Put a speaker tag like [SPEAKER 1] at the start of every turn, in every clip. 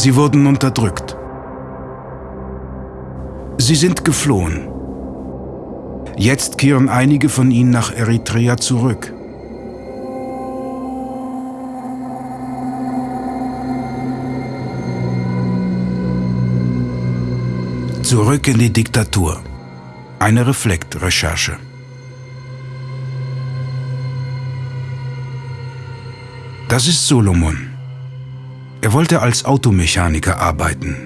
[SPEAKER 1] Sie wurden unterdrückt. Sie sind geflohen. Jetzt kehren einige von ihnen nach Eritrea zurück. Zurück in die Diktatur. Eine Reflekt-Recherche. Das ist Solomon. Er wollte als Automechaniker arbeiten,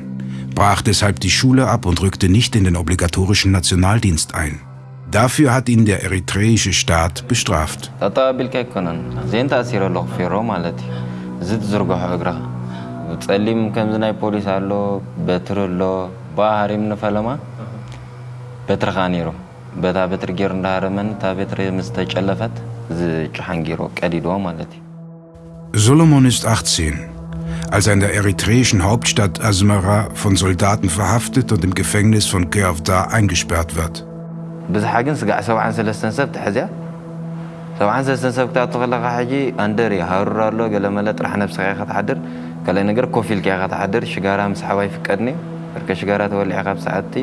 [SPEAKER 1] brach deshalb die Schule ab und rückte nicht in den obligatorischen Nationaldienst ein. Dafür hat ihn der eritreische Staat bestraft. Solomon ist 18 als er in der eritreischen Hauptstadt Asmara von Soldaten verhaftet und im Gefängnis von Keavda eingesperrt wird.
[SPEAKER 2] ብዙሓ ግን ስጋዕ ሰብዓን ሰለስተን ሰብ ትሕዝያ ሰብዓን ሰለስተን ሰብ ክታቱ ከለካ ሕጂ ኣንደር እዩ ሃሩር ኣሎ ገለመለ ጥራሕ ነብስኻ ኢኻ ትሓድር ካልኣይ ነገር ኮፍ ኢልካ ኢኻ ትሓድር ሽጋራ ምስ ሓባይ ፍቀድኒ እርከ ሽጋራ ተወሊዕኻ ካብ ሰዓቲ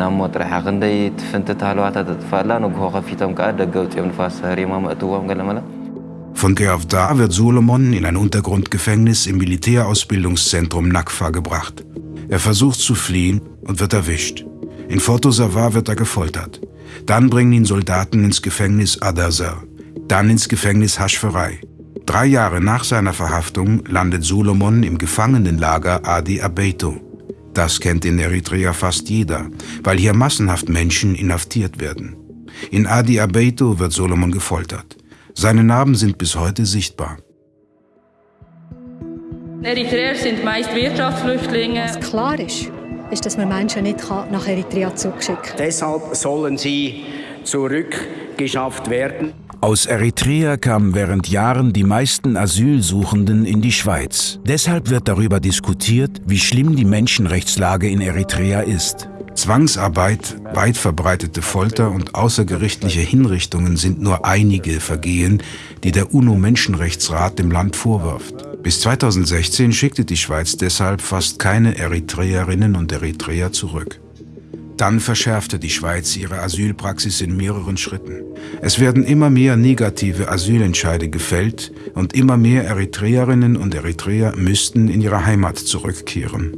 [SPEAKER 2] ናብ ሞ ጥራሕ ክንደይ ትፍንቲ ተሃለዋታ ተጥፋላ ንግሆ ከፊቶም ከዓ ደገ ውፅኦም ንፋስ ህሪማ መእትዎም ገለመለ
[SPEAKER 1] von Geavda wird Solomon in ein Untergrundgefängnis im Militärausbildungszentrum Nakfa gebracht. Er versucht zu fliehen und wird erwischt. In Fotosavar wird er gefoltert. Dann bringen ihn Soldaten ins Gefängnis Adazar, dann ins Gefängnis Haschferei. Drei Jahre nach seiner Verhaftung landet Solomon im Gefangenenlager Adi Abeito. Das kennt in Eritrea fast jeder, weil hier massenhaft Menschen inhaftiert werden. In Adi Abeito wird Solomon gefoltert. Seine Narben sind bis heute sichtbar.
[SPEAKER 3] Eritreer sind meist Wirtschaftsflüchtlinge.
[SPEAKER 4] Was klar ist, ist, dass man Menschen nicht nach Eritrea zurückschicken kann.
[SPEAKER 5] Deshalb sollen sie zurückgeschafft werden.
[SPEAKER 1] Aus Eritrea kamen während Jahren die meisten Asylsuchenden in die Schweiz. Deshalb wird darüber diskutiert, wie schlimm die Menschenrechtslage in Eritrea ist. Zwangsarbeit, weit verbreitete Folter und außergerichtliche Hinrichtungen sind nur einige Vergehen, die der UNO-Menschenrechtsrat dem Land vorwirft. Bis 2016 schickte die Schweiz deshalb fast keine Eritreerinnen und Eritreer zurück. Dann verschärfte die Schweiz ihre Asylpraxis in mehreren Schritten. Es werden immer mehr negative Asylentscheide gefällt und immer mehr Eritreerinnen und Eritreer müssten in ihre Heimat zurückkehren.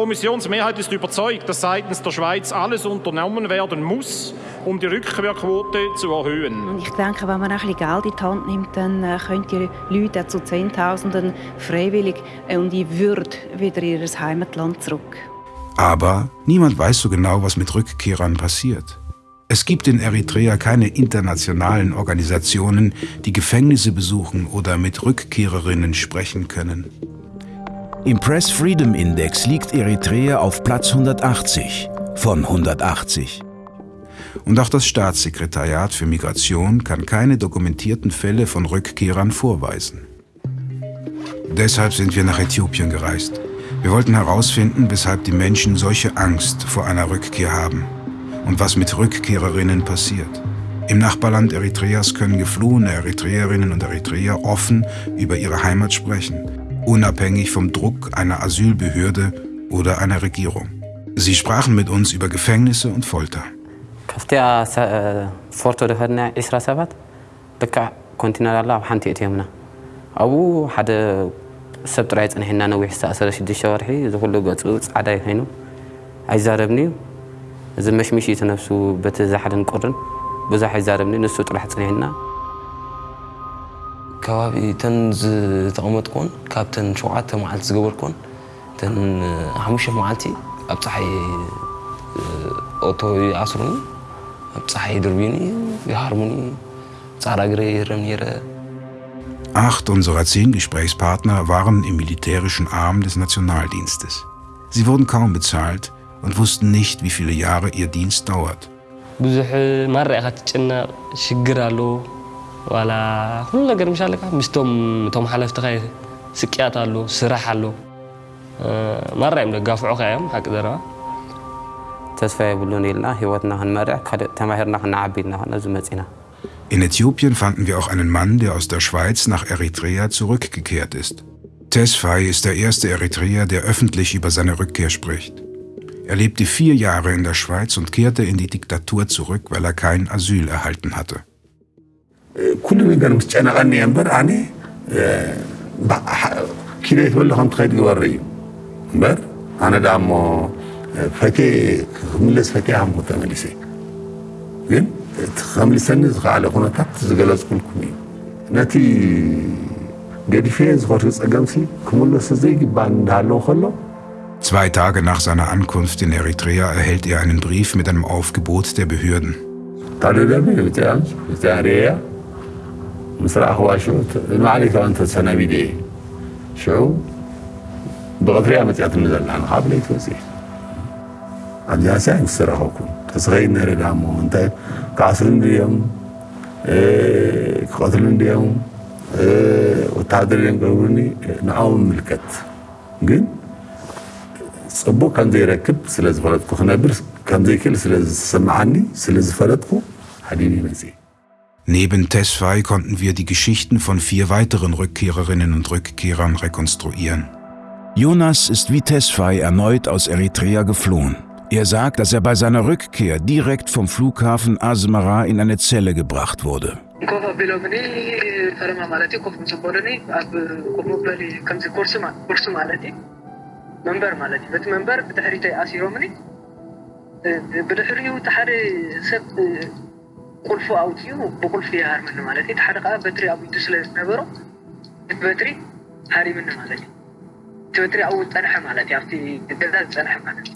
[SPEAKER 6] Kommissionsmehrheit ist überzeugt, dass seitens der Schweiz alles unternommen werden muss, um die Rückkehrquote zu erhöhen.
[SPEAKER 7] Ich denke, wenn man ein bisschen Geld in die Hand nimmt, dann äh, können die Leute zu Zehntausenden freiwillig äh, und in Würde wieder in ihr Heimatland zurück.
[SPEAKER 1] Aber niemand weiß so genau, was mit Rückkehrern passiert. Es gibt in Eritrea keine internationalen Organisationen, die Gefängnisse besuchen oder mit Rückkehrerinnen sprechen können. Im Press Freedom Index liegt Eritrea auf Platz 180 von 180. Und auch das Staatssekretariat für Migration kann keine dokumentierten Fälle von Rückkehrern vorweisen. Deshalb sind wir nach Äthiopien gereist. Wir wollten herausfinden, weshalb die Menschen solche Angst vor einer Rückkehr haben und was mit Rückkehrerinnen passiert. Im Nachbarland Eritreas können geflohene Eritreerinnen und Eritreer offen über ihre Heimat sprechen unabhängig vom Druck einer Asylbehörde oder einer Regierung. Sie sprachen mit uns über Gefängnisse und Folter.
[SPEAKER 8] ካብቲያ ፎርቶ ደኸድና 20 ሰባት ልክዕ ኮንቲነር ኣላ ኣብ ሓንቲ እትዮምና ኣብኡ ሓደ ሰብ ጥራይ ፀኒሕና ነዊሕ ዝተኣሰረ 6 ወርሒ እዚ ኩሉ ገፁ ፃዕዳ ኮይኑ ኣይዛረብኒ እዩ እዚ መሽሚሽ እቲ ነፍሱ በቲ ዛሓደን ቁርን ብዙሕ ኣይዛረብኒ ንሱ ጥራሕ ፀኒሕና
[SPEAKER 9] ከባቢ ተን ዝተቐመጥኮን ካብተን ሸውዓተ መዓልቲ ዝገበርኮን ተን ሓሙሽተ መዓልቲ ኣብ ፀሓይ ኦቶ ይኣስሩኒ ኣብ ፀሓይ ድርቢኒ ይሃርሙኒ ፃዕዳ ግረ ይረም ነይረ
[SPEAKER 1] Acht unserer zehn Gesprächspartner waren im militärischen Arm des Nationaldienstes. Sie wurden kaum bezahlt und wussten nicht, wie viele Jahre ihr Dienst dauert.
[SPEAKER 10] ብዙሕ ማርእ ኢኻ ትጨነቕ ሽግር ኣሎ ዋላ ኩሉ ነገር ምሻ ኣለካ ምስቶም እቶም ሓለፍትኻ ስቅያት ኣሎ ስራሕ ኣሎ ማርእ እዮም ደጋፍዑኻ እዮም ሓቂ ዘረባ
[SPEAKER 8] ተስፋ የብሉን ኢልና ሂወትና ክንመርዕ ካልእ ተማሂርና ክንዓቢ ኢልና ነዚ መፂና
[SPEAKER 1] In Äthiopien fanden wir auch einen Mann, der aus der Schweiz nach Eritrea zurückgekehrt ist. Tesfai ist der erste Eritreer, der öffentlich über seine Rückkehr spricht. Er lebte vier Jahre in der Schweiz und kehrte in die Diktatur zurück, weil er kein Asyl erhalten hatte.
[SPEAKER 11] ኩሉ ነገር ምስ ጨነቐኒ እየ እምበር ኣነ ኪነት በሉ ከም ትኸይድ ግበር እዩ እምበር ኣነ ዳ እሞ ፈቴ ክምለስ ፈቴ ሃምኩ ተመሊሰ ግን እቲ ከምልሰኒ ዝከኣለ ኩነታት ዝገለፅኩልኩም እዩ ነቲ ገዲፌ ዝኸርዩ ፀገምሲ ክምለስ ዘይግባእ እንዳሃለዎ ከሎ
[SPEAKER 1] Zwei Tage nach seiner Ankunft in Eritrea erhält er einen Brief mit einem Aufgebot der Behörden.
[SPEAKER 11] ምስ ረኣኽዋ ሽዑ ንባዕለይ ከዓ እንተሰናቢደ እየ ሽዑ ብቐትሪያ መፅያትኒ ዘለና ካብ ለይቲ ወፅእ ኣብዚኣ ሳ ምስ ረኸብኩም ተስኸይድ ነረ ዳ እሞ እንታይ ክኣስሩን ድዮም ክቐትሉን ድዮም ወታደር እዮም ቀብሩኒ ንዖም ምልከት ግን ፅቡቅ ከም ዘይረክብ ስለ ዝፈለጥኩ ክነብር ከም ዘይክእል ስለ ዝስማዓኒ ስለ ዝፈለጥኩ ሓዲኒ መፅእ
[SPEAKER 1] Neben Tesfai konnten wir die Geschichten von vier weiteren Rückkehrerinnen und Rückkehrern rekonstruieren.
[SPEAKER 12] Jonas ist wie Tesfai erneut aus Eritrea geflohen. Er sagt, dass er bei seiner Rückkehr direkt vom Flughafen Asmara in eine Zelle gebracht wurde.
[SPEAKER 13] ቁልፉ ኣውፅኡ ብቁልፊ ይሃርምኒ ማለት እዩ እቲ ሓደ ከዓ በትሪ ኣብ ኢዱ ስለ ዝነበሮ እቲ በትሪ ሃሪምኒ ማለት እዩ እቲ በትሪ ኣብኡ ፀንሐ ማለት እዩ ኣብቲ ገዛ ዝፀንሐ ማለት እዩ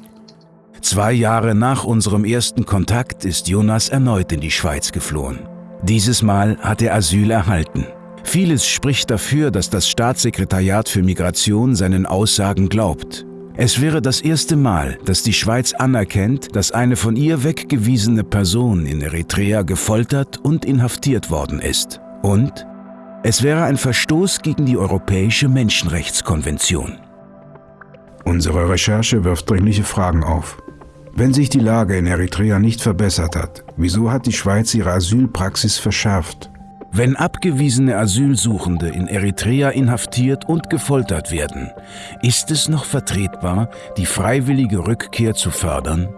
[SPEAKER 12] Zwei Jahre nach unserem ersten Kontakt ist Jonas erneut in die Schweiz geflohen. Dieses Mal hat er Asyl erhalten. Vieles spricht dafür, dass das Staatssekretariat für Migration seinen Aussagen glaubt. Es wäre das erste Mal, dass die Schweiz anerkennt, dass eine von ihr weggewiesene Person in Eritrea gefoltert und inhaftiert worden ist. Und es wäre ein Verstoß gegen die Europäische Menschenrechtskonvention.
[SPEAKER 1] Unsere Recherche wirft dringliche Fragen auf. Wenn sich die Lage in Eritrea nicht verbessert hat, wieso hat die Schweiz ihre Asylpraxis verschärft?
[SPEAKER 12] Wenn abgewiesene Asylsuchende in Eritrea inhaftiert und gefoltert werden, ist es noch vertretbar, die freiwillige Rückkehr zu fördern?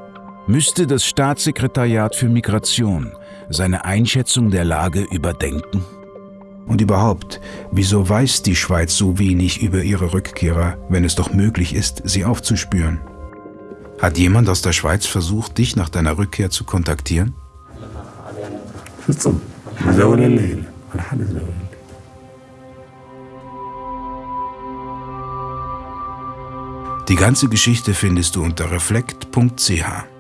[SPEAKER 12] Müsste das Staatssekretariat für Migration seine Einschätzung der Lage überdenken?
[SPEAKER 1] Und überhaupt, wieso weiß die Schweiz so wenig über ihre Rückkehrer, wenn es doch möglich ist, sie aufzuspüren? Hat jemand aus der Schweiz versucht, dich nach deiner Rückkehr zu kontaktieren?
[SPEAKER 11] حزول الليل ولا حد زول
[SPEAKER 1] Die ganze Geschichte findest du unter reflekt.ch.